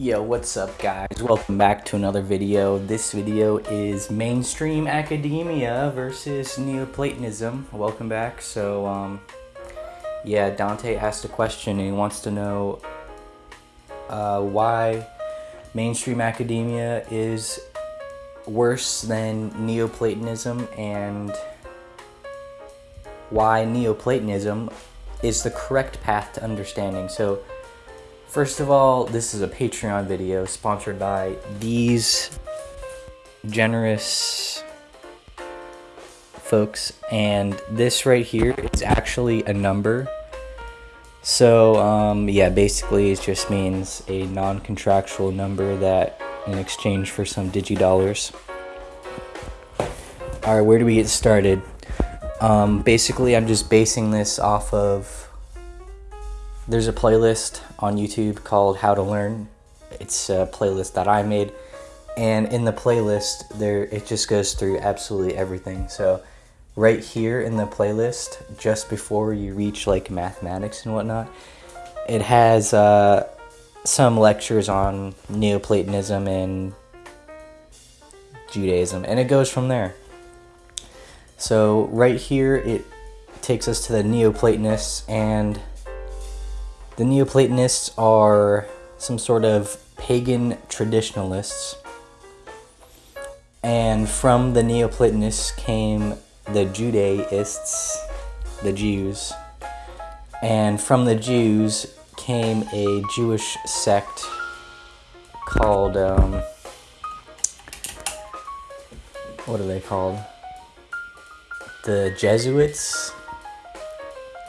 Yo, what's up guys? Welcome back to another video. This video is mainstream academia versus Neoplatonism. Welcome back. So, um, yeah, Dante asked a question and he wants to know uh, why mainstream academia is worse than Neoplatonism and why Neoplatonism is the correct path to understanding. So, First of all, this is a Patreon video sponsored by these generous folks, and this right here is actually a number. So, um, yeah, basically it just means a non-contractual number that in exchange for some digidollars. Alright, where do we get started? Um, basically, I'm just basing this off of there's a playlist on YouTube called How to Learn. It's a playlist that I made, and in the playlist, there it just goes through absolutely everything. So, right here in the playlist, just before you reach like mathematics and whatnot, it has uh, some lectures on Neoplatonism and Judaism, and it goes from there. So, right here, it takes us to the Neoplatonists and the Neoplatonists are some sort of pagan traditionalists. And from the Neoplatonists came the Judaists, the Jews. And from the Jews came a Jewish sect called, um, what are they called? The Jesuits?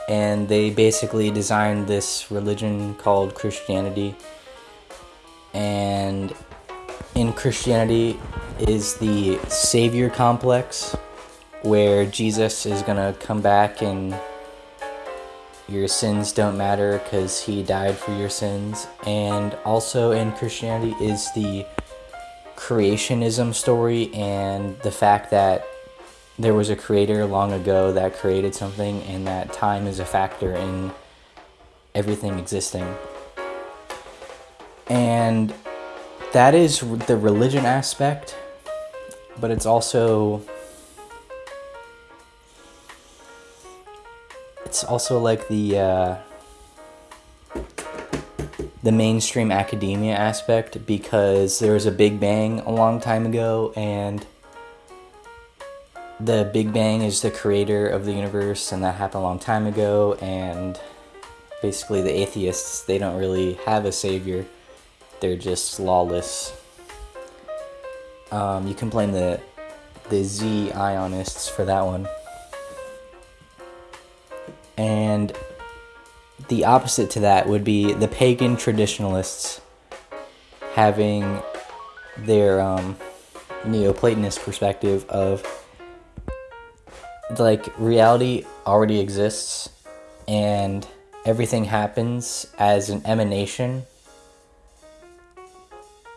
And they basically designed this religion called Christianity. And in Christianity is the savior complex where Jesus is going to come back and your sins don't matter because he died for your sins. And also in Christianity is the creationism story and the fact that there was a creator long ago that created something and that time is a factor in everything existing. And that is the religion aspect, but it's also it's also like the uh, the mainstream academia aspect because there was a big bang a long time ago and the Big Bang is the creator of the universe, and that happened a long time ago. And basically, the atheists they don't really have a savior; they're just lawless. Um, you can blame the the Zionists for that one. And the opposite to that would be the pagan traditionalists having their um, Neoplatonist perspective of like reality already exists and everything happens as an emanation.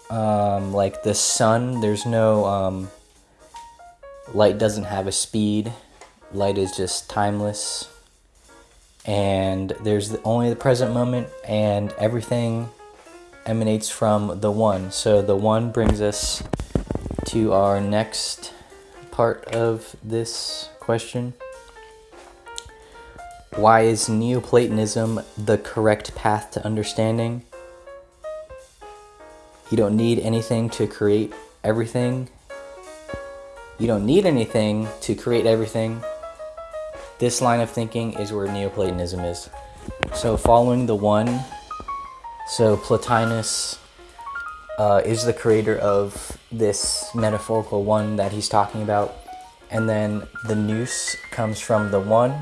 Um, like the sun there's no um, light doesn't have a speed. Light is just timeless. And there's the, only the present moment and everything emanates from the one. So the one brings us to our next part of this question. Why is Neoplatonism the correct path to understanding? You don't need anything to create everything. You don't need anything to create everything. This line of thinking is where Neoplatonism is. So, following the one, so Plotinus uh, is the creator of this metaphorical one that he's talking about and then the nous comes from the one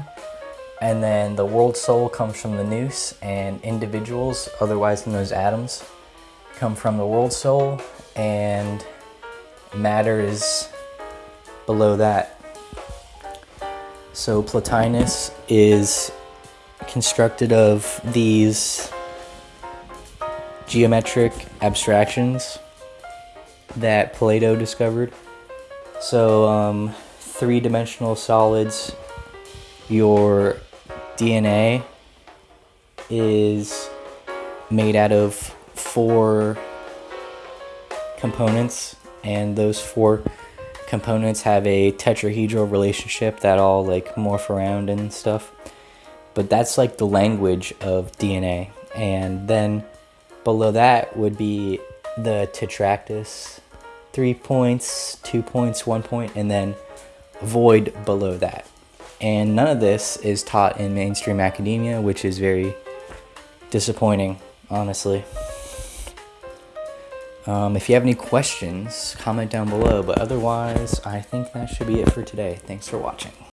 and then the world soul comes from the nous and individuals otherwise known as atoms come from the world soul and matter is below that. So Plotinus is constructed of these geometric abstractions that Plato discovered. So um, three-dimensional solids, your DNA is made out of four components, and those four components have a tetrahedral relationship that all like morph around and stuff. But that's like the language of DNA. And then below that would be the tetractys, three points, two points, one point, and then void below that. And none of this is taught in mainstream academia, which is very disappointing, honestly. Um, if you have any questions, comment down below. But otherwise, I think that should be it for today. Thanks for watching.